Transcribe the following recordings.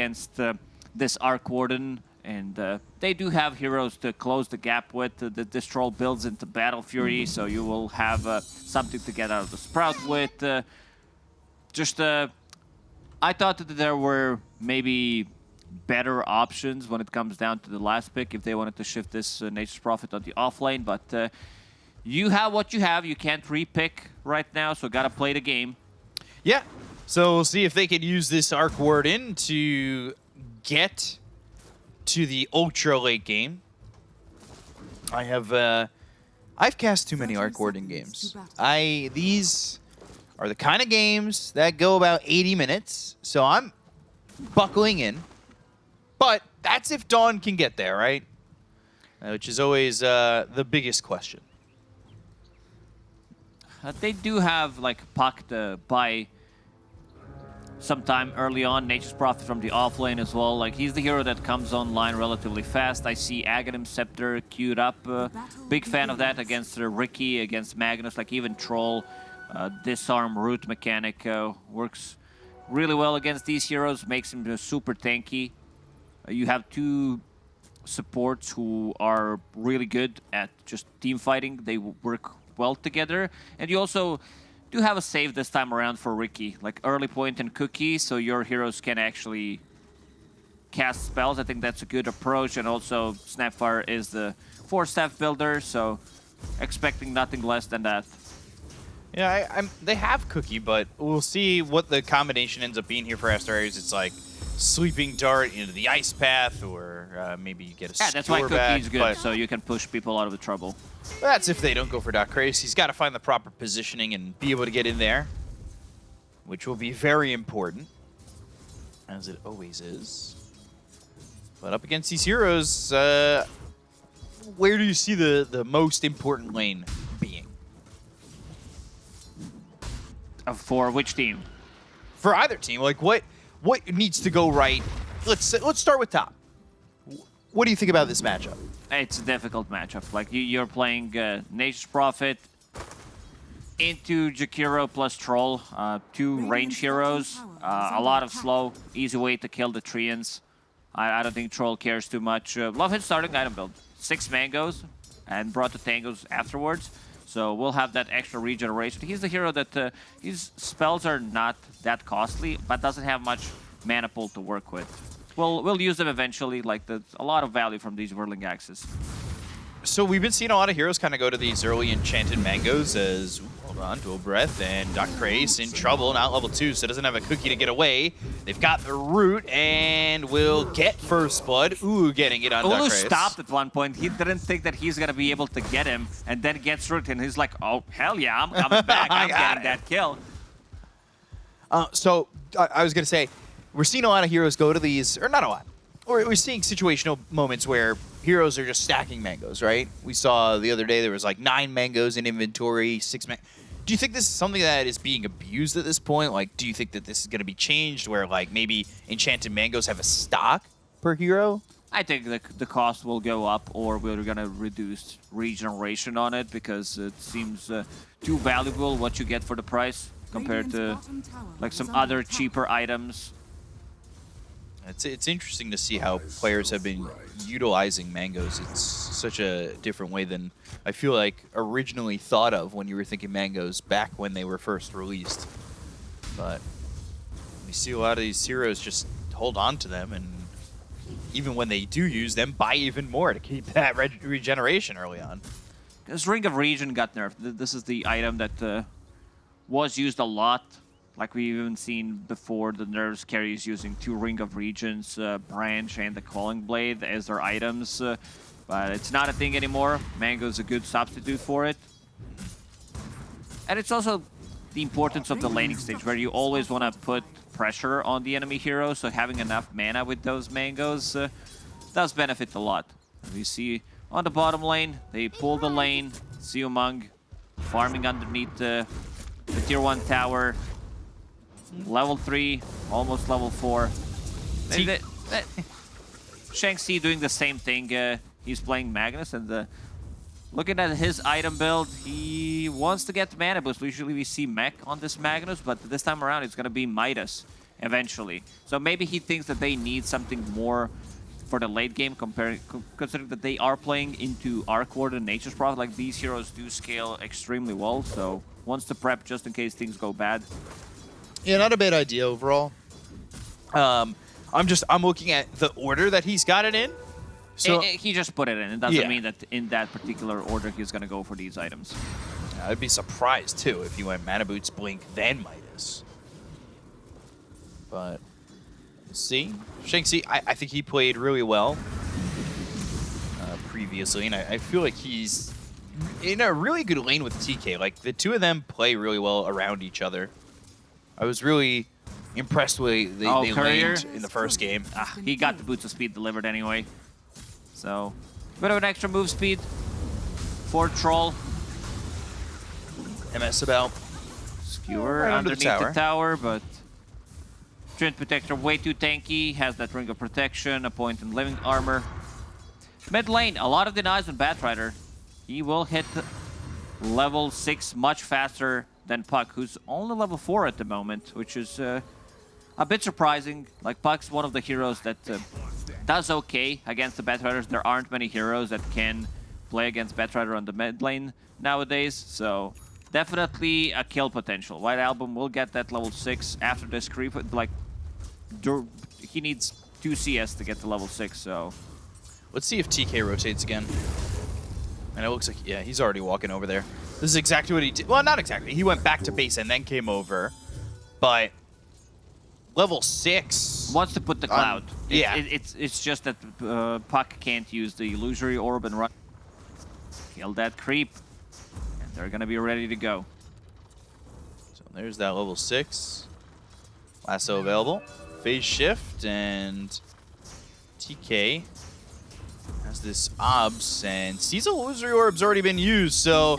against uh, this Arc Warden. And uh, they do have heroes to close the gap with. The, troll builds into Battle Fury, so you will have uh, something to get out of the Sprout with. Uh, just, uh, I thought that there were maybe better options when it comes down to the last pick if they wanted to shift this uh, Nature's Prophet on the offlane, but you have what you have. You can't repick right now, so gotta play the game. Yeah, so we'll see if they can use this Arc Warden to get to the ultra late game. I have uh, I've cast too many Arc Warden games. I these are the kind of games that go about 80 minutes, so I'm buckling in. But that's if Dawn can get there, right? Uh, which is always uh, the biggest question. Uh, they do have like Puck by sometime early on. Nature's Prophet from the offlane as well. Like he's the hero that comes online relatively fast. I see Aghanim Scepter queued up. Uh, big fan of that against uh, Riki, against Magnus. Like even Troll, uh, disarm root mechanic uh, works really well against these heroes. Makes him super tanky. Uh, you have two supports who are really good at just team fighting. They work well together. And you also do have a save this time around for Ricky, like early point and cookie, so your heroes can actually cast spells. I think that's a good approach, and also Snapfire is the four-staff builder, so expecting nothing less than that. Yeah, I, They have cookie, but we'll see what the combination ends up being here for Asterios. It's like sweeping dart into the ice path, or uh, maybe you get a Yeah, that's why cookie's good, so you can push people out of the trouble. That's if they don't go for Doc Craze. He's got to find the proper positioning and be able to get in there, which will be very important, as it always is. But up against these heroes, uh, where do you see the, the most important lane being? Uh, for which team? For either team. Like, what what needs to go right? Let's let's start with top. What do you think about this matchup? It's a difficult matchup. Like you, are playing uh, Nature's Prophet into Jakiro plus Troll, uh, two range heroes, uh, a lot of slow, easy way to kill the Treants. I, I don't think Troll cares too much. Uh, love his starting item build. Six mangoes and brought the tangos afterwards. So we'll have that extra regeneration. He's the hero that uh, his spells are not that costly, but doesn't have much mana pool to work with. We'll, we'll use them eventually. Like, a lot of value from these Whirling Axes. So we've been seeing a lot of heroes kind of go to these early Enchanted Mangoes as, hold on, Dual Breath, and Doc Craze in trouble, not level 2, so doesn't have a cookie to get away. They've got the root and will get First Blood. Ooh, getting it on Ulu Doc Craze. stopped at one point. He didn't think that he's going to be able to get him, and then gets root, and he's like, oh, hell yeah, I'm coming back. I'm getting it. that kill. Uh, so, I, I was going to say, we're seeing a lot of heroes go to these, or not a lot, or we're seeing situational moments where heroes are just stacking mangoes, right? We saw the other day there was like nine mangoes in inventory, six man. Do you think this is something that is being abused at this point? Like, do you think that this is going to be changed where like maybe enchanted mangoes have a stock per hero? I think the, the cost will go up or we're going to reduce regeneration on it because it seems uh, too valuable what you get for the price compared to like some other cheaper items it's, it's interesting to see how players have been utilizing mangoes. It's such a different way than I feel like originally thought of when you were thinking mangoes back when they were first released. But we see a lot of these heroes just hold on to them and even when they do use them, buy even more to keep that re regeneration early on. This Ring of Regen got nerfed. This is the item that uh, was used a lot like we've even seen before, the Nerves carries using two Ring of Regens, uh, Branch, and the Quelling Blade as their items. Uh, but it's not a thing anymore. Mango's a good substitute for it. And it's also the importance of the laning stage, where you always want to put pressure on the enemy hero, so having enough mana with those mangoes uh, does benefit a lot. We see on the bottom lane, they pull the lane, Siumang farming underneath the, the tier 1 tower, level 3, almost level 4. Maybe Shanxi doing the same thing. Uh, he's playing Magnus and the, looking at his item build, he wants to get mana boost. Usually we see Mech on this Magnus, but this time around it's going to be Midas. eventually. So maybe he thinks that they need something more for the late game, comparing considering that they are playing into Arc Ward and Nature's Prophet. Like these heroes do scale extremely well, so wants to prep just in case things go bad. Yeah, not a bad idea overall. Um, I'm just I'm looking at the order that he's got it in. So Eh, eh, he just put it in. It doesn't Yeah. mean that in that particular order he's going to go for these items. I'd be surprised too if he went Mana Boots, Blink, then Midas. But we'll see, Shanxi, I, I think he played really well uh, previously, and I, I feel like he's in a really good lane with TK. Like the two of them play really well around each other. I was really impressed with they, Oh, they laned in the first game. Ah, he got the boots of speed delivered anyway. So, a bit of an extra move speed for Troll. MS about Skewer Right under the underneath the tower. tower, but Treant Protector way too tanky, has that Ring of Protection, a point in Living Armor. Mid lane, a lot of denies on Batrider. He will hit level 6 much faster than Puck, who's only level 4 at the moment, which is uh, a bit surprising. Like, Puck's one of the heroes that uh, does okay against the Batriders. There aren't many heroes that can play against Batrider on the mid lane nowadays, so definitely a kill potential. White Album will get that level 6 after this creep. Like, he needs 2 CS to get to level 6, so... Let's see if TK rotates again. And it looks like, yeah, he's already walking over there. This is exactly what he did. Well, not exactly. He went back to base and then came over. But level six. wants to put the Um, cloud. It- yeah. it- it's it's just that uh, Puck can't use the illusory orb and run. Kill that creep, and they're gonna be ready to go. So there's that level six. Lasso available. Phase shift and TK has this obs and sees illusory orb's already been used, so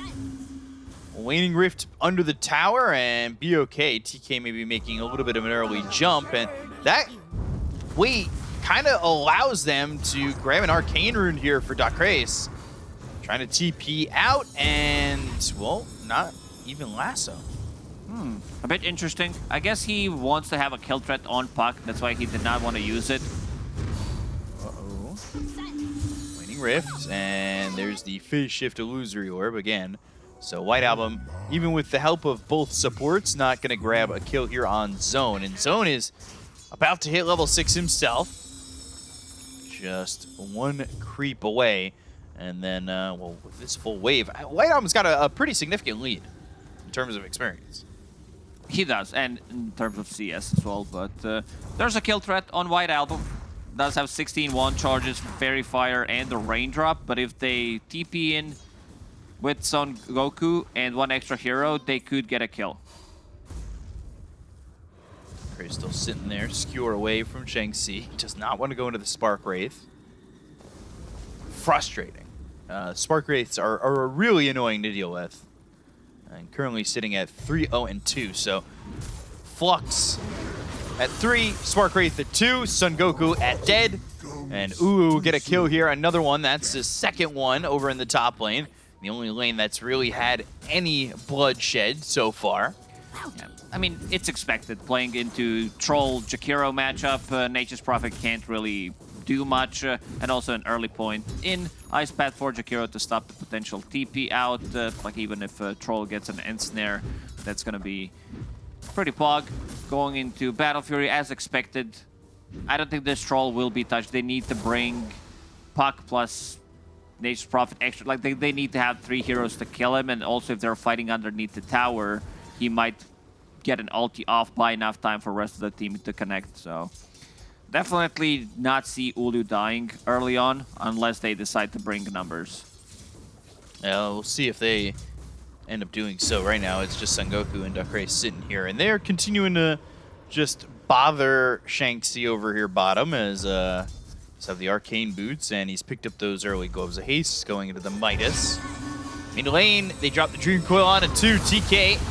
waning rift under the tower and be okay. TK may be making a little bit of an early jump, and that wait kind of allows them to grab an arcane rune here for Dakres. Trying to TP out and well, not even lasso. Hmm, a bit interesting. I guess he wants to have a kill threat on Puck. That's why he did not want to use it. Uh-oh. Waning Rift, and there's the Phase Shift Illusory Orb again. So White Album, even with the help of both supports, not going to grab a kill here on Zone. And Zone is about to hit level 6 himself. Just one creep away. And then, uh, well, with this full wave, White Album's got a, a pretty significant lead in terms of experience. He does, and in terms of CS as well. But uh, there's a kill threat on White Album. Does have 16 one charges, Fairy Fire, and the Raindrop. But if they TP in with Son Goku and one extra hero, they could get a kill. Crazy still sitting there, skewer away from Shang-Chi. Does not want to go into the Spark Wraith. Frustrating. Uh, Spark Wraiths are, are really annoying to deal with. And currently sitting at 3-0 and 2, so Flux at 3, Spark Wraith at 2, Sun Goku at dead. And Ulu get a kill here, another one. That's the second one over in the top lane. The only lane that's really had any bloodshed so far. Yeah. I mean, it's expected. Playing into Troll Jakiro matchup, uh, Nature's Prophet can't really do much, uh, and also an early point in Ice Path for Jakiro to stop the potential TP out. Uh, like even if uh, Troll gets an end snare, that's gonna be pretty pog. Going into Battle Fury as expected. I don't think this Troll will be touched. They need to bring Puck plus Nature's Prophet extra. Like they, they need to have three heroes to kill him, and also if they're fighting underneath the tower, he might get an ulti off by enough time for the rest of the team to connect. So definitely not see Ulu dying early on unless they decide to bring numbers. Yeah, we'll see if they end up doing so. Right now, it's just Sengoku and Dakre sitting here, and they're continuing to just bother Shanxi over here bottom as uh, he's have the arcane boots, and he's picked up those early gloves of haste going into the Midas. In lane, they drop the Dream Coil on it too. TK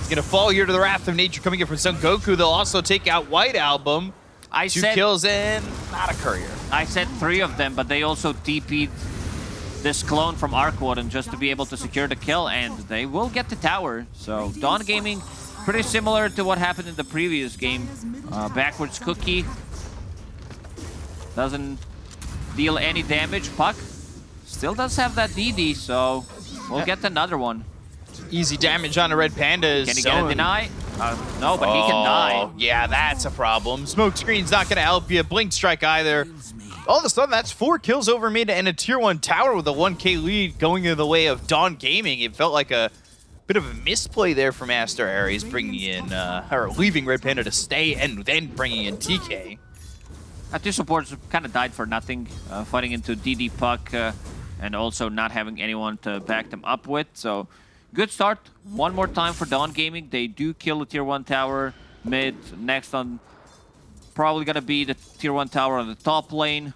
is gonna fall here to the Wrath of Nature coming in from Son Goku. They'll also take out White Album. I Two said kills in, not a courier. I said three of them, but they also TP'd this clone from Arc Warden just to be able to secure the kill, and they will get the tower. So Dawn Gaming pretty similar to what happened in the previous game. Uh, backwards cookie doesn't deal any damage. Puck still does have that DD, so we'll get another one. Easy damage on a red panda is Can he get a deny? Uh, no, but he can die. Oh, Yeah, that's a problem. Smoke screen's not going to help you. Blink strike either. All of a sudden, that's four kills over mid and a tier one tower with a 1k lead going in the way of Dawn Gaming. It felt like a bit of a misplay there from Aster Aries, bringing in, uh, or leaving Red Panda to stay and then bringing in TK. Uh, two supports kind of died for nothing, uh, fighting into DD Puck uh, and also not having anyone to back them up with. So, good start. One more time for Dawn Gaming. They do kill the tier 1 tower mid. Next on, probably going to be the tier 1 tower on the top lane.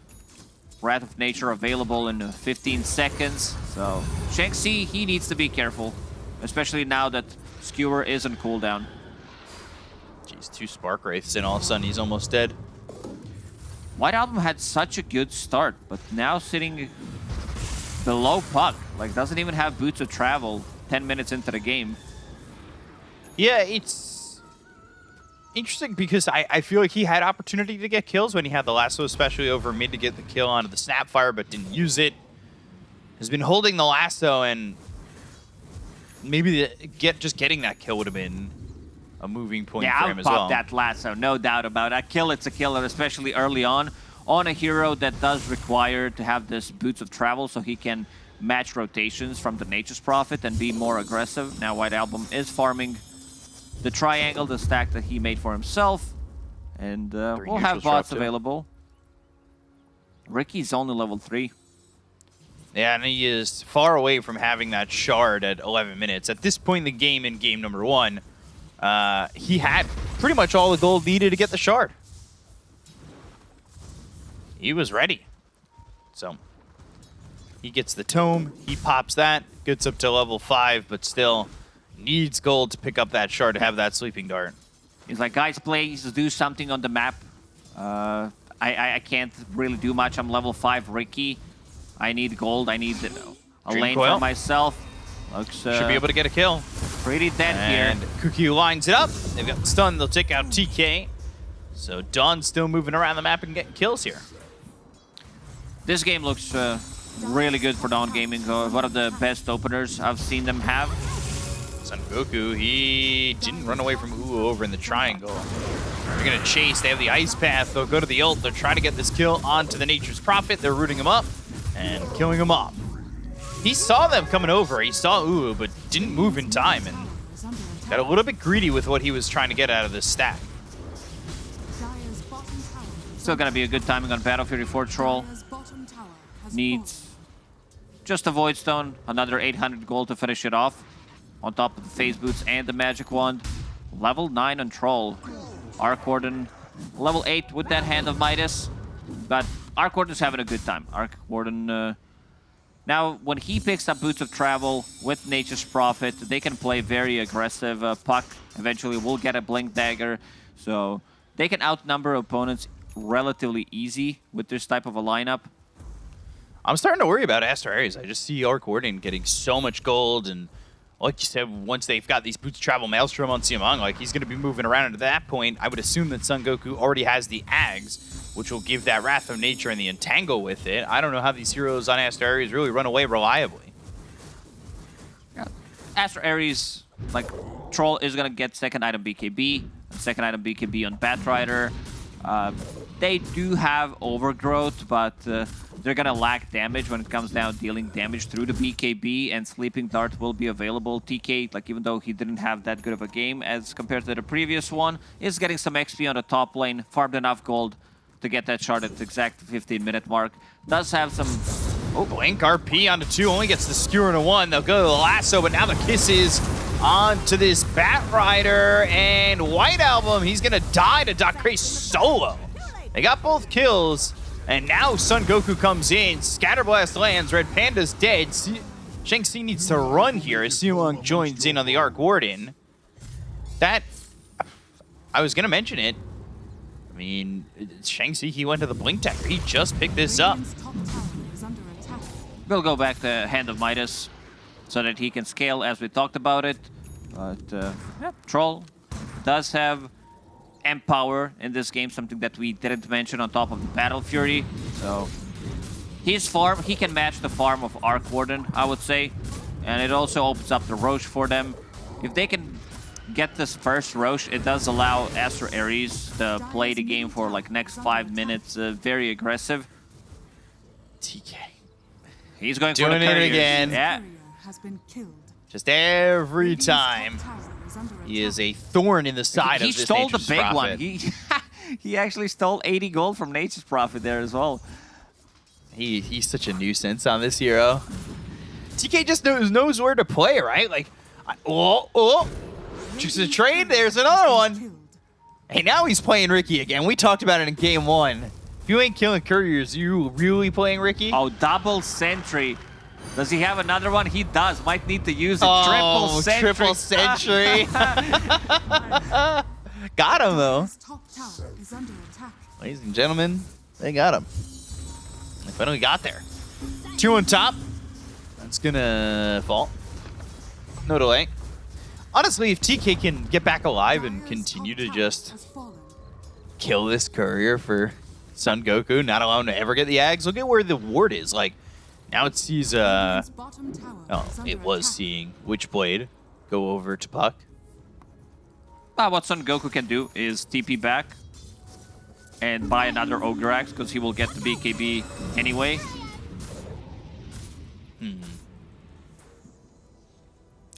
Wrath of Nature available in uh, 15 seconds. So, Shanxi, he needs to be careful, especially now that Skewer is on cooldown. Jeez, two Spark Wraiths and all of a sudden he's almost dead. White Album had such a good start, but now sitting below Puck, like doesn't even have boots of travel 10 minutes into the game. Yeah, it's interesting because I, I feel like he had opportunity to get kills when he had the lasso, especially over mid to get the kill onto the Snapfire, but didn't use it. Has been holding the lasso, and maybe the, get just getting that kill would have been a moving point yeah, for I'll him as pop well. that lasso, no doubt about it. A kill, it's a killer, especially early on. On a hero that does require to have this boots of travel so he can match rotations from the Nature's Prophet and be more aggressive. Now White Album is farming the triangle, the stack that he made for himself. And uh, we'll have neutrals are up bots too. available. Ricky's only level 3. Yeah, and he is far away from having that shard at 11 minutes. At this point in the game, in game number one, uh, he had pretty much all the gold needed to get the shard. He was ready. So, he gets the tome, he pops that, gets up to level 5, but still needs gold to pick up that shard to have that sleeping dart. He's like, guys, please do something on the map. Uh, I, I, I can't really do much. I'm level 5 Ricky. I need gold. I need uh, a Dream lane coil. for myself. Looks uh, Should be able to get a kill. pretty dead And here. Cookie lines it up. They've got the stun. They'll take out TK. So Dawn's still moving around the map and getting kills here. This game looks uh, really good for Dawn Gaming. Uh, one of the best openers I've seen them have. Son Goku, he didn't run away from Ulu over in the triangle. They're gonna chase. They have the ice path. They'll go to the ult. They're trying to get this kill onto the Nature's Prophet. They're rooting him up and killing him off. He saw them coming over. He saw Ulu, but didn't move in time and got a little bit greedy with what he was trying to get out of this stack. Still gonna be a good timing on Battle Fury 4 Troll. Needs just a Void Stone, another 800 gold to finish it off. On top of the Phase Boots and the Magic Wand. Level 9 on Troll. Arc Warden, level 8 with that Hand of Midas. But Arc Warden's having a good time. Arc Warden, uh, now when he picks up Boots of Travel with Nature's Prophet, they can play very aggressive. Uh, Puck eventually will get a Blink Dagger. So they can outnumber opponents relatively easy with this type of a lineup. I'm starting to worry about Aster Aries. I just see Arc Warden getting so much gold, and like you said, once they've got these boots travel Maelstrom on Siamang, like he's going to be moving around. And at that point, I would assume that Son Goku already has the Ags, which will give that Wrath of Nature and the Entangle with it. I don't know how these heroes on Astro Aries really run away reliably. Astro Ares, like, Troll is gonna get second item BKB, second item BKB on Batrider. Uh, they do have overgrowth, but uh, they're gonna lack damage when it comes down dealing damage through the BKB, and Sleeping Dart will be available. TK, like, even though he didn't have that good of a game as compared to the previous one, is getting some XP on the top lane, farmed enough gold to get that shard at the exact 15 minute mark. Does have some Oh, Blink RP onto two, only gets the skewer into one. They'll go to the lasso, but now the kisses onto this Bat Rider and White Album. He's gonna die to Doc Dakre solo. They got both kills, and now Son Goku comes in. Scatterblast lands. Red Panda's dead. Si- Shang-Chi needs to run here as Siwang joins in on the Arc Warden. That I was gonna mention it. I mean, Shang-Chi, he went to the Blink Dagger. He just picked this up. We'll go back to Hand of Midas so that he can scale as we talked about it. But, uh, yeah, Troll does have Empower in this game, something that we didn't mention on top of the Battle Fury. So his farm, he can match the farm of Arc Warden, I would say. And it also opens up the Rosh for them. If they can get this first Rosh, it does allow Astro Ares to play the game for like next five minutes, uh, very aggressive. TK. He's going Doing for the it couriers. again. Yeah. Has been killed. Just every time. He is a thorn in the side he of this He stole the big Prophet. one. He he actually stole 80 gold from Nature's Prophet there as well. He he's such a nuisance on this hero. TK just knows knows where to play, right? Like, I, oh oh, just a trade. There's another one. Hey, now he's playing Ricky again. We talked about it in game one. If you ain't killing couriers, you really playing Ricky? Oh, double sentry. Does he have another one? He does. Might need to use a Oh, triple sentry. triple sentry. got him though. His top tower is under attack. Ladies and gentlemen, they got him. They finally got there. Two on top. That's gonna fall. No delay. Honestly, if TK can get back alive and continue to just kill this courier for Son Goku, not allow him to ever get the Ags, look at where the ward is. Like, now it sees, uh, Radiant's bottom tower oh, it was attack. seeing Witchblade go over to Puck. Ah, what Son Goku can do is TP back and buy another Ogre Axe because he will get the BKB anyway.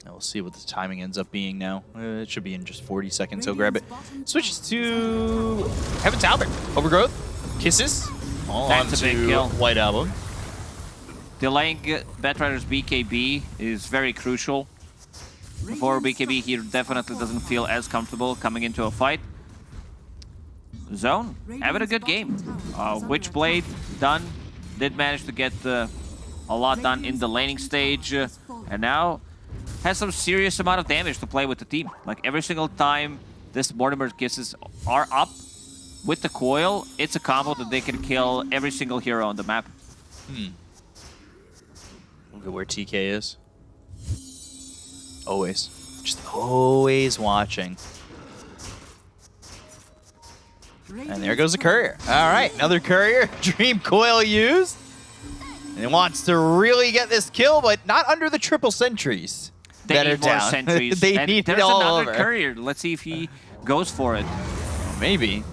And we'll see what the timing ends up being now. Uh, it should be in just 40 seconds, so grab it. Switches to Heaven's Halberd. Overgrowth, Kisses, all That's a big kill. White Album. Delaying Batrider's BKB is very crucial. For BKB, he definitely doesn't feel as comfortable coming into a fight. Zone, having a good game. Uh, Witchblade done. Did manage to get uh, a lot done in the laning stage. uh, and now has some serious amount of damage to play with the team. Like every single time this Mortimer kisses are up with the coil, it's a combo that they can kill every single hero on the map. Look at where TK is. Always. Just always watching. And there goes the courier. All right, another courier. Dream coil used. And it wants to really get this kill, but not under the triple sentries. They that need are more down. sentries. they and need there's it all another over. courier. Let's see if he goes for it. Maybe.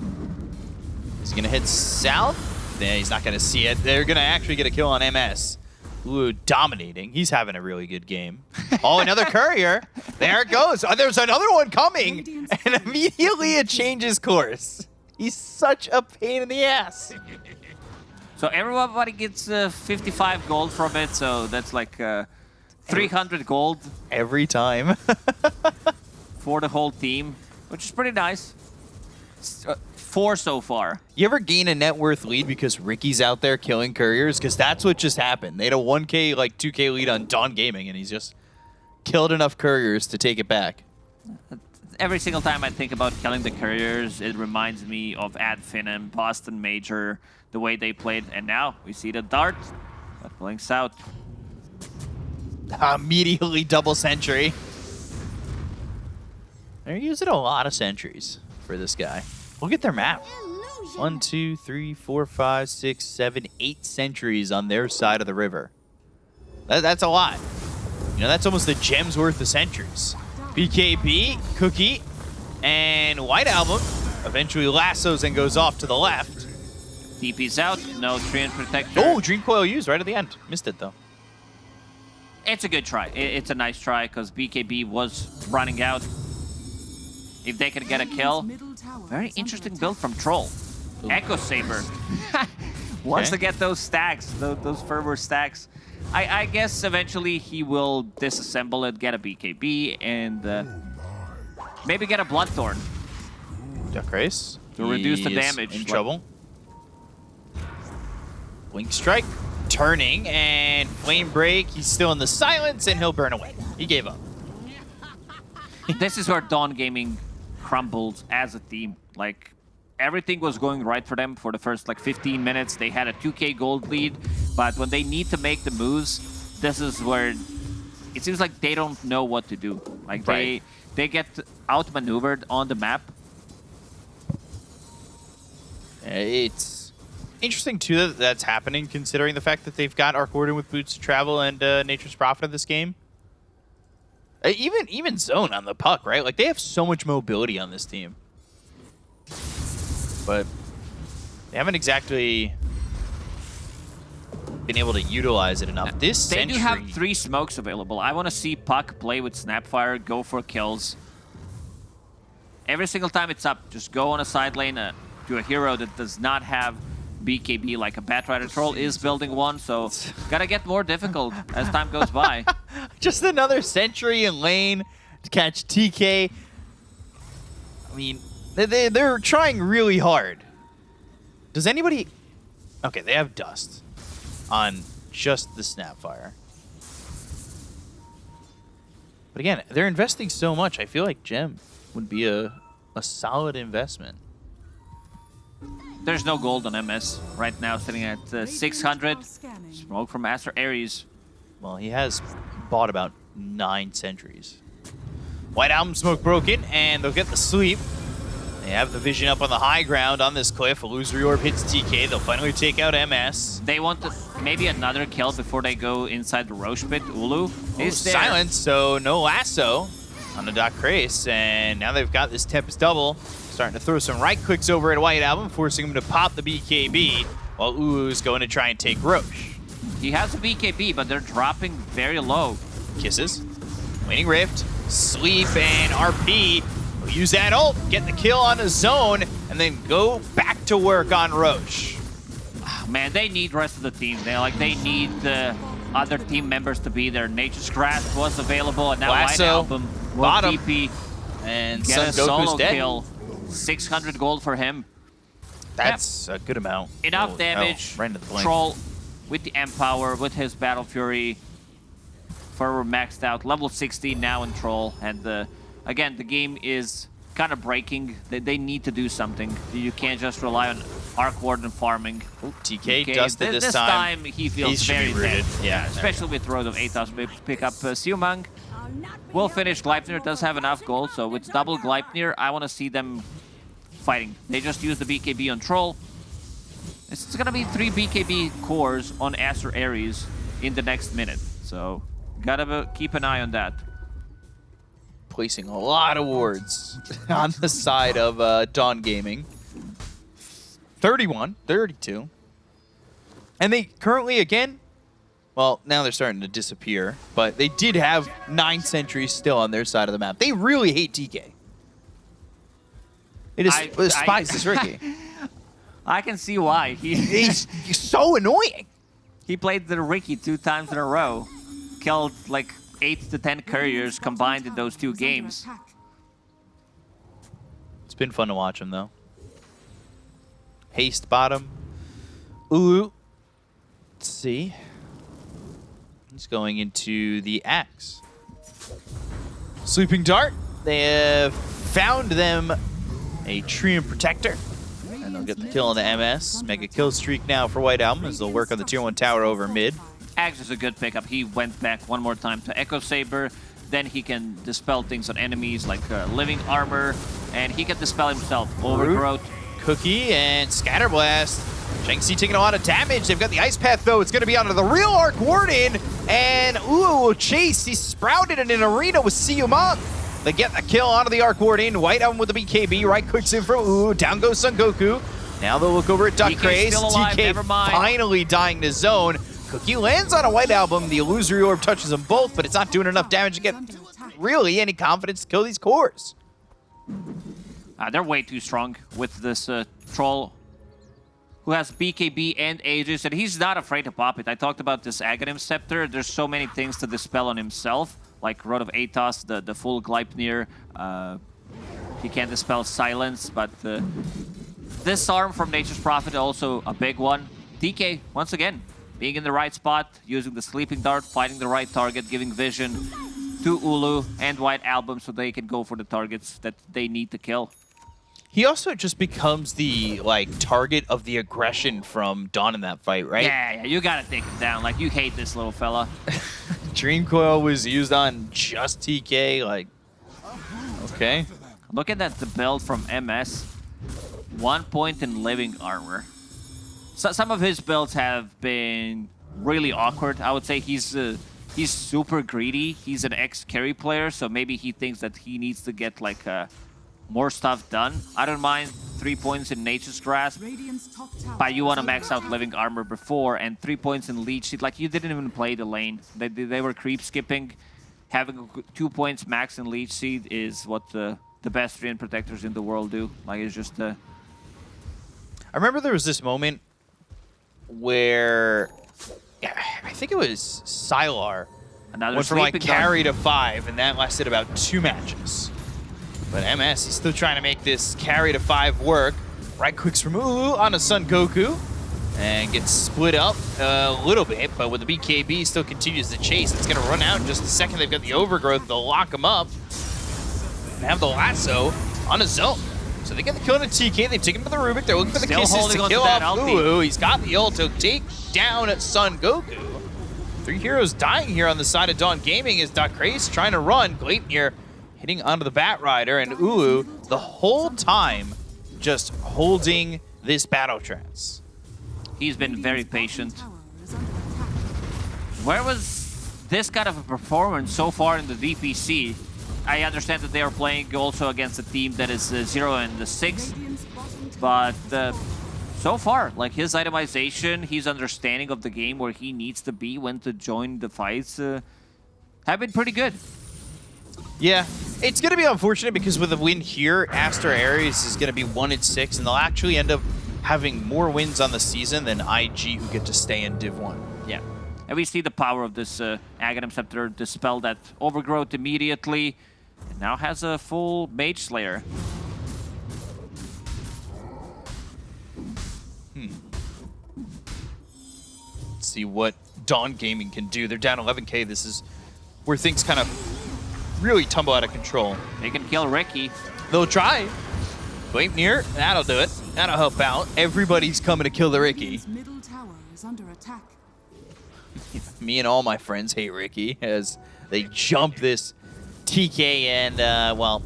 He's gonna hit south. Yeah, he's not gonna see it. They're gonna actually get a kill on MS. Ooh, dominating. He's having a really good game. Oh, another courier. There it goes. Oh, there's another one coming. And immediately it changes course. He's such a pain in the ass. So everybody gets uh, 55 gold from it. So that's like uh, 300 gold Every time. for the whole team, which is pretty nice. S- four so far. you ever gain a net worth lead because Ricky's out there killing couriers? Because that's what just happened. They had a 1k, like 2k lead on Dawn Gaming, and he's just killed enough couriers to take it back. Every single time I think about killing the couriers, it reminds me of Ad Finem, Boston Major, the way they played. And now we see the dart, that blinks out. Immediately double sentry. They're using a lot of sentries for this guy. Look at their map. One, two, three, four, five, six, seven, eight sentries on their side of the river. That, that's a lot. You know, that's almost a gem's worth of sentries. BKB, Cookie, and White Album eventually lassos and goes off to the left. DP's out, no Treant Protector. Oh, Dream Coil used right at the end. Missed it, though. It's a good try. It's a nice try because BKB was running out. If they could get a kill, very interesting build from Troll. Echo Saber. Wants Okay. to get those stacks, those, those fervor stacks. I, I guess eventually he will disassemble it, get a BKB, and uh, maybe get a Bloodthorn. Duck Race. To reduce the He is damage, In like- trouble. Wing Strike. Turning and Flame Break. He's still in the silence and he'll burn away. He gave up. this is where Dawn Gaming crumbled as a team. Like everything was going right for them for the first like 15 minutes. They had a 2k gold lead, but when they need to make the moves, this is where it seems like they don't know what to do. Like they they get outmaneuvered on the map. It's interesting too that that's happening, considering the fact that they've got Arc Warden with Boots to Travel and uh, Nature's Prophet in this game. Uh, even even Zone on the puck, right? Like they have so much mobility on this team, but they haven't exactly been able to utilize it enough. This They sentry, do have three smokes available. I want to see Puck play with Snapfire, go for kills. Every single time it's up, just go on a side lane uh, to a hero that does not have BKB like a Batrider Troll is building one, so gotta get more difficult as time goes by. just another sentry in lane to catch TK. I mean, they, they, they're trying really hard. Does anybody... Okay, they have Dust on just the Snapfire. But again, they're investing so much. I feel like Gem would be a, a solid investment. There's no gold on MS right now, sitting at uh, 600. Smoke from Master Ares. Well, he has bought about nine sentries. White Album Smoke broken, and they'll get the sweep. They have the vision up on the high ground on this cliff. Illusory Orb hits TK. They'll finally take out MS. They want to, maybe another kill before they go inside the Rosh pit. Ulu is there. Silence, so no lasso on the Doc Crace. And now they've got this Tempest double. Starting to throw some right clicks over at White Album, forcing him to pop the BKB, while Ulu's going to try and take Rosh. He has a BKB, but they're dropping very low. Kisses. Waning Rift. Sleep and RP. will use that ult, get the kill on the zone, and then go back to work on Rosh. Ah, man, they need rest of the team. They like they need the other team members to be there. Nature's Grasp was available, and now White Album will bottom, TP And get Son a Goku's solo dead. kill. 600 gold for him. That's a good amount. Enough Oh, damage. Oh, right into the blink. Troll with the Empower, with his Battle Fury. Fervor maxed out. Level 60 now in Troll. And uh, again, the game is kind of breaking. They, they need to do something. You can't just rely on Arc Warden farming. Ooh, TK Okay, dusted thi- this, time. he feels He very rooted. dead. Yeah, especially with Rod of Atos to pick up uh, Siumang. Will finish. Gleipnir does have enough gold, so with double Gleipnir, I want to see them fighting. They just use the BKB on Troll. It's, it's gonna be three BKB cores on Acer Ares in the next minute, so gotta keep an eye on that. Placing a lot of wards on the side of uh, Dawn Gaming. 31, 32. And they currently, again, well, now they're starting to disappear, but they did have nine sentries still on their side of the map. They really hate TK. They just I- despise I- this Ricky. I can see why. He he's, he's so annoying. he played the Ricky two times in a row, killed like eight to ten couriers combined in those two games. It's been fun to watch him, though. Haste bottom. Ooh. Let's see. He's going into the axe. Sleeping Dart. They have found them a Treant Protector. And they'll get the kill on the MS. Mega kill streak now for White Album as they'll work on the tier 1 tower over mid. Axe is a good pickup. He went back one more time to Echo Saber. Then he can dispel things on enemies like uh, Living Armor. And he can dispel himself. Overgrowth. Cookie and Scatterblast. Shanxi taking a lot of damage. They've got the Ice Path, though. It's going to be onto the real Arc Warden. And ooh, chase. He's sprouted in an arena with Siyumang. They get the kill onto the Arc Warden. White Album with the BKB. Right clicks in from Ooh. Down goes Son Goku. Now they'll look over at Duck Craze. still alive, TK never mind. finally dying to zone. Cookie lands on a White Album. The Illusory Orb touches them both, but it's not doing enough damage to get Is under attack. really any confidence to kill these cores. Uh, they're way too strong with this uh, troll who has BKB and Aegis, and he's not afraid to pop it. I talked about this Aghanim Scepter. There's so many things to dispel on himself, like Rod of Atos, the, the full Gleipnir. Uh, he can't dispel Silence, but uh, this arm from Nature's Prophet also a big one. DK, once again, being in the right spot, using the Sleeping Dart, fighting the right target, giving vision to Ulu and White Album so they can go for the targets that they need to kill. He also just becomes the like target of the aggression from Dawn in that fight, right? Yeah, yeah, you gotta take him down. Like, you hate this little fella. Dream Coil was used on just TK. Like, Okay. Look at that the build from MS, one point in living armor. So, some of his builds have been really awkward. I would say he's uh, he's super greedy. He's an ex-carry player, so maybe he thinks that he needs to get like uh, more stuff done. I don't mind three points in Nature's Grasp, Radiant's top tower. but you want to max out living armor before, and three points in leech seed. Like you didn't even play the lane. They they they were creep skipping. Having two points max in leech seed is what the the best Treant protectors in the world do. Like it's just uh, I remember there was this moment where yeah, I think it was Sylar another went from like sleeping gun. carry to five, and that lasted about two matches. But MS is still trying to make this carry to five work. Right clicks from Ulu on a Sun Goku. And gets split up a little bit, but with the BKB still continues to chase. It's going to run out in just a second. They've got the overgrowth to lock him up. And have the lasso on his zone. So they get the kill on a TK. They've taken him to the Rubik. They're looking for the Still kisses to kill that off ulti. Ulu. He's got the ult to take down at Sun Goku. Three heroes dying here on the side of Dawn Gaming as Dakrais trying to run. Gleipnir hitting onto the Bat Rider and Ulu the whole time just holding this battle trance. He's been very patient. Where was this kind of a performance so far in the DPC? I understand that they are playing also against a team that is uh, 0 and the 6, Radiant's bottom tower but uh, so far, like his itemization, his understanding of the game, where he needs to be when to join the fights, uh, have been pretty good. Yeah, it's going to be unfortunate because with a win here, Aster Ares is going to be 1 and 6, and they'll actually end up having more wins on the season than IG who get to stay in Div 1. Yeah. And we see the power of this uh, Aghanim Scepter dispel that overgrowth immediately. And now has a full Mage Slayer. Hmm. See what Dawn Gaming can do. They're down 11k. This is where things kind of really tumble out of control. They can kill Ricky. They'll try. Gleipnir, that'll do it. That'll help out. Everybody's coming to kill the Ricky. Middle tower is under attack. Me and all my friends hate Ricky as they jump this TK and, uh, well,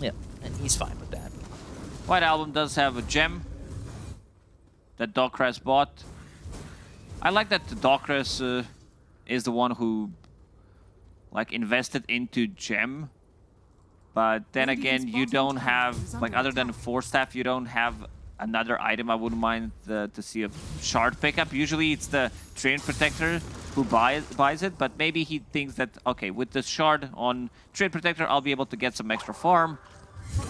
yeah, and he's fine with that. White Album does have a gem that Docres bought. I like that Docres uh, is the one who like invested into gem. But then Radiant's again, you don't have like under other than four staff, you don't have another item. I wouldn't mind the, to see a shard pickup. Usually it's the treant protector who buys buys it, but maybe he thinks that okay, with the shard on treant protector, I'll be able to get some extra farm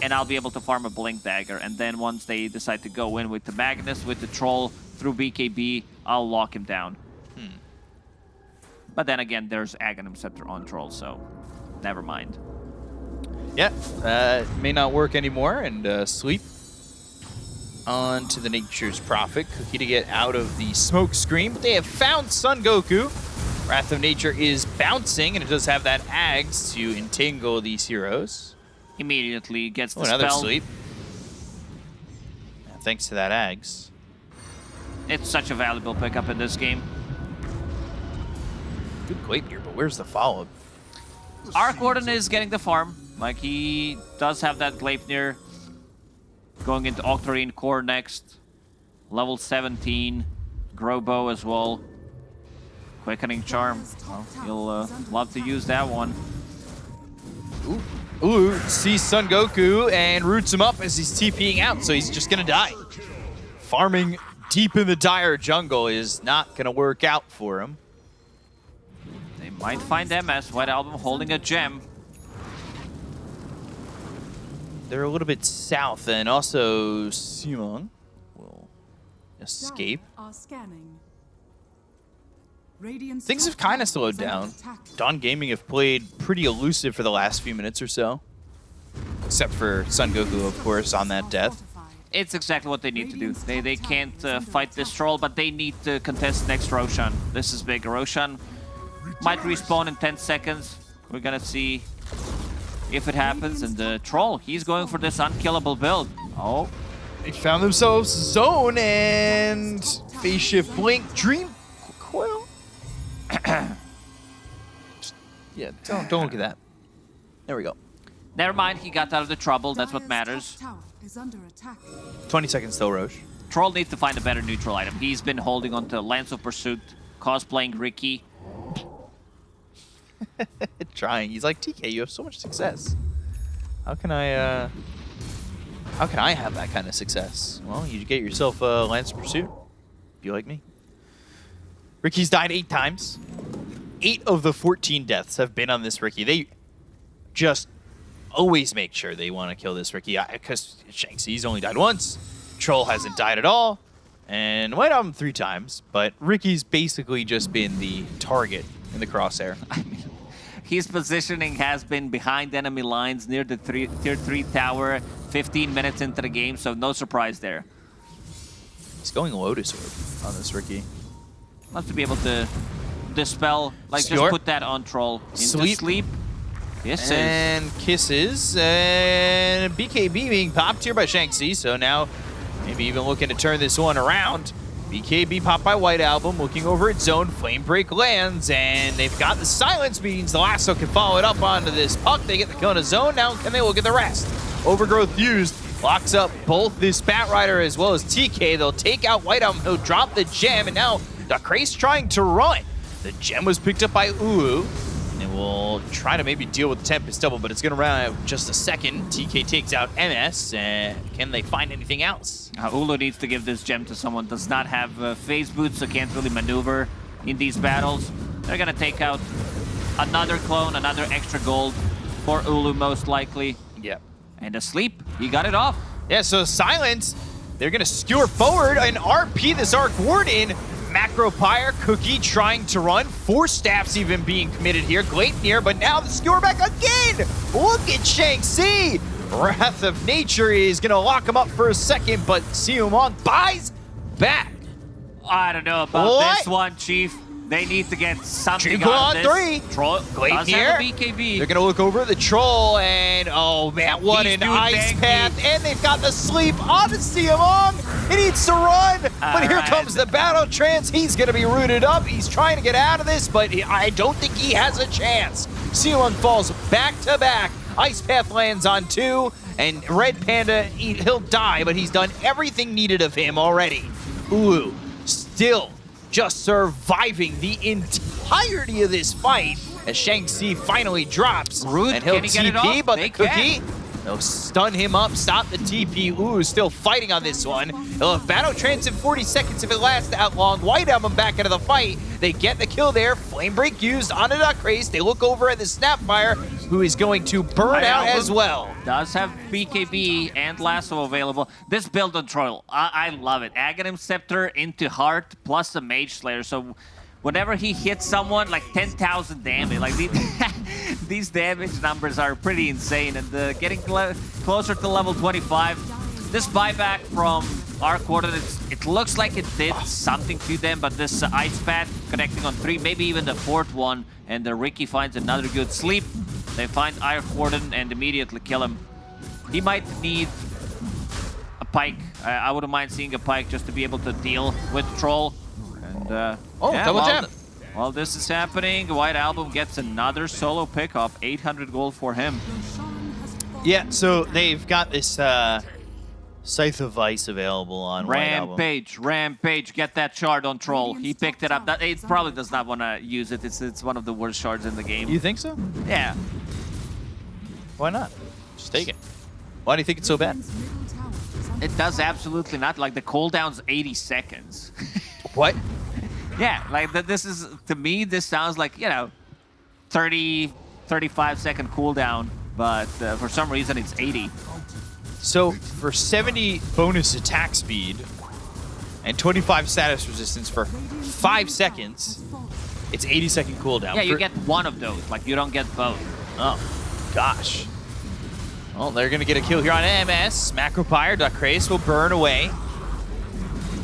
and I'll be able to farm a Blink Dagger. And then once they decide to go in with the Magnus, with the Troll, through BKB, I'll lock him down. Hmm. But then again, there's Aghanim Scepter on Troll, so never mind. Yeah, uh, may not work anymore, and uh, sleep on to the Nature's Prophet. Cookie to get out of the smoke screen, but they have found Sun Goku. Wrath of Nature is bouncing, and it does have that Ags to entangle these heroes. Immediately gets the Oh, another spell. sleep. Yeah, thanks to that Ags. It's such a valuable pickup in this game. Good Glape here, but where's the follow-up? Arc Warden is getting the farm. Like, he does have that Gleipnir. Going into Octarine Core next. Level 17. Grobo as well. Quickening Charm. Well, you'll uh, love to use that one. Ooh, Ooh sees Sun Goku and roots him up as he's TPing out, so he's just gonna die. Farming deep in the dire jungle is not gonna work out for him. They might find MS. White Album holding a gem. They're a little bit south, and also Simon will escape. Dire Are scanning. Radiant's Things have kind of slowed down. attack. Dawn Gaming have played pretty elusive for the last few minutes or so. Except for Sun Goku, of course, on that death. It's exactly what they need to do. They, they can't uh, fight this troll, but they need to contest next Roshan. This is big. Roshan might respawn in 10 seconds. We're gonna see if it happens. And the troll, he's going for this unkillable build. Oh, They found themselves Zone and Phase Shift Blink Dream Coil. yeah, don't don't look at that. There we go. Never mind, he got out of the trouble. That's what matters. top tower is under attack. 20 seconds still, Rosh. Troll needs to find a better neutral item. He's been holding on to Lance of Pursuit, cosplaying Ricky. Trying. He's like, TK, you have so much success. How can I, uh... How can I have that kind of success? Well, you get yourself a Lance Pursuit. If you like me? Ricky's died eight times. Eight of the 14 deaths have been on this Ricky. They just always make sure they want to kill this Ricky because Shanxie's only died once. Troll hasn't died at all. And White Album three times, but Ricky's basically just been the target in the crosshair. I mean, his positioning has been behind enemy lines near the three, tier 3 tower 15 minutes into the game, so no surprise there. He's going Lotus Orb on this Ricky. Wants to be able to dispel, like just put that on Troll. Into Sleep. sleep. Yes. And kisses. And BKB being popped here by Shanxi. So now maybe even looking to turn this one around. BKB popped by White Album, looking over its zone. Flame Break lands, and they've got the silence means the Lasso can follow it up onto this puck. They get the kill in a zone. Now can they look at the rest? Overgrowth used. Locks up both this Bat Rider as well as TK. They'll take out White Album. He'll drop the gem, and now Dacrace trying to run. The gem was picked up by Ulu. And we'll try to maybe deal with the Tempest double, but it's going to run out just a second. TK takes out MS. Uh, can they find anything else? Uh, Ulu needs to give this gem to someone does not have uh, phase boots, so can't really maneuver in these battles. They're gonna take out another clone, another extra gold for Ulu most likely. Yep. And asleep, he got it off. Yeah, so Silence, they're going to skewer forward and RP this Arc Warden. Macro Pyre, Cookie trying to run. Four staffs even being committed here. Gleipnir, but now the skewer back again. Look at Shang-Chi. Wrath of Nature is going to lock him up for a second, but Siumong buys back. I don't know about What? this one, Chief. They need to get something Triple out on of this. three. Troll does Gleipnir. have a BKB. They're gonna look over the troll and oh man, what He's an ice banky. path! And they've got the sleep on Siamong. He needs to run, but here Alright. comes the battle trance. He's gonna be rooted up. He's trying to get out of this, but I don't think he has a chance. Siamong falls back to back. Ice path lands on two, and Red Panda he, he'll die, but he's done everything needed of him already. Ulu still just surviving the entirety of this fight as Shang-Chi finally drops. Root, and he'll can he get it TP, but They the cookie, can. They'll stun him up, stop the TP. Ooh, still fighting on this one. He'll have Battle Trance in 40 seconds if it lasts that long. White Album back into the fight. They get the kill there. Flame Break used on a Duckrace. They look over at the Snapfire, who is going to burn White out as well. does have BKB and Lasso available. This build on Troll, I, I love it. Aghanim Scepter into Heart plus the Mage Slayer. So whenever he hits someone, like 10,000 damage. Like these, damage numbers are pretty insane. And uh, getting cl closer to level 25, this buyback from our coordinates, it looks like it did something to them, but this uh, Ice Path connecting on three, maybe even the fourth one, and uh, Ricky finds another good sleep. They find Arc Warden and immediately kill him. He might need a pike. I, I wouldn't mind seeing a pike just to be able to deal with Troll. And uh, Oh, yeah, double jam. Th- While this is happening, White Album gets another solo pickup, 800 gold for him. Roshan has fallen. Yeah, so they've got this uh, Scythe of Vyse available on White Album. Rampage, Rampage, get that shard on Troll. He picked it up. That, it probably does not want to use it. It's it's one of the worst shards in the game. You think so? yeah. Why not? Just take it. Why do you think it's so bad? Radiant's middle tower is under It does absolutely not. Like the cooldown's 80 seconds. What? Yeah, like th this is to me this sounds like you know, 30, 35 second cooldown, but uh, for some reason it's 80. So for 70 bonus attack speed and 25 status resistance for five seconds, it's 80 second cooldown. Yeah, you For- get one of those. Like you don't get both. Oh, gosh. Well, they're going to get a kill here on MS. Macropyre, Duckrace will burn away.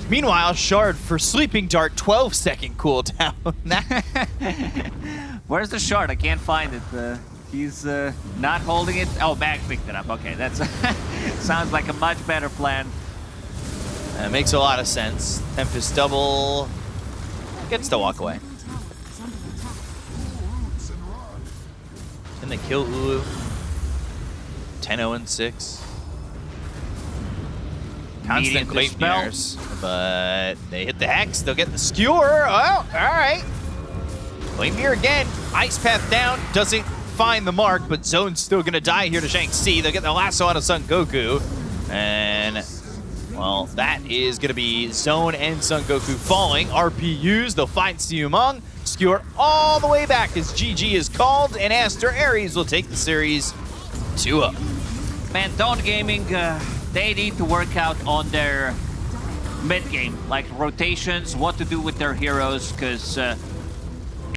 Meanwhile, Shard for Sleeping Dart, 12 second cooldown. Where's the shard? I can't find it. Uh, he's uh, not holding it. Oh, Mag picked it up. Okay, that's sounds like a much better plan. that makes a lot of sense. Tempest double gets to walk away. middle tower is under attack. Can they kill Ulu? 10 Constant dispel. Gleipnirs, but they hit the Hex. They'll get the Skewer. Oh, all right. Gleipnir again. Ice Path down. Doesn't find the mark, but Zone's still going to die here to Shanxi. They'll get the lasso out of Sun Goku. And, well, that is going to be Zone and Sun Goku falling. RPUs, they'll find Siumong. Skewer all the way back as GG is called, and Aster Aries will take the series 2-0. Man, Dawn Gaming, uh, they need to work out on their mid game, like rotations, what to do with their heroes, because uh,